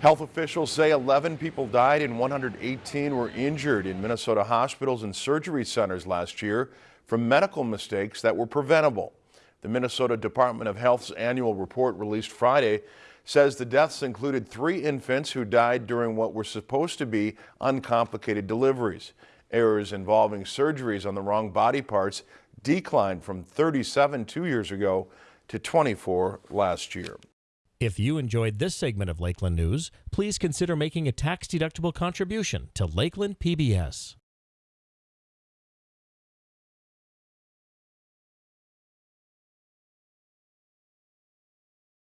Health officials say 11 people died and 118 were injured in Minnesota hospitals and surgery centers last year from medical mistakes that were preventable. The Minnesota Department of Health's annual report released Friday says the deaths included three infants who died during what were supposed to be uncomplicated deliveries. Errors involving surgeries on the wrong body parts declined from 37 two years ago to 24 last year. If you enjoyed this segment of Lakeland News, please consider making a tax-deductible contribution to Lakeland PBS.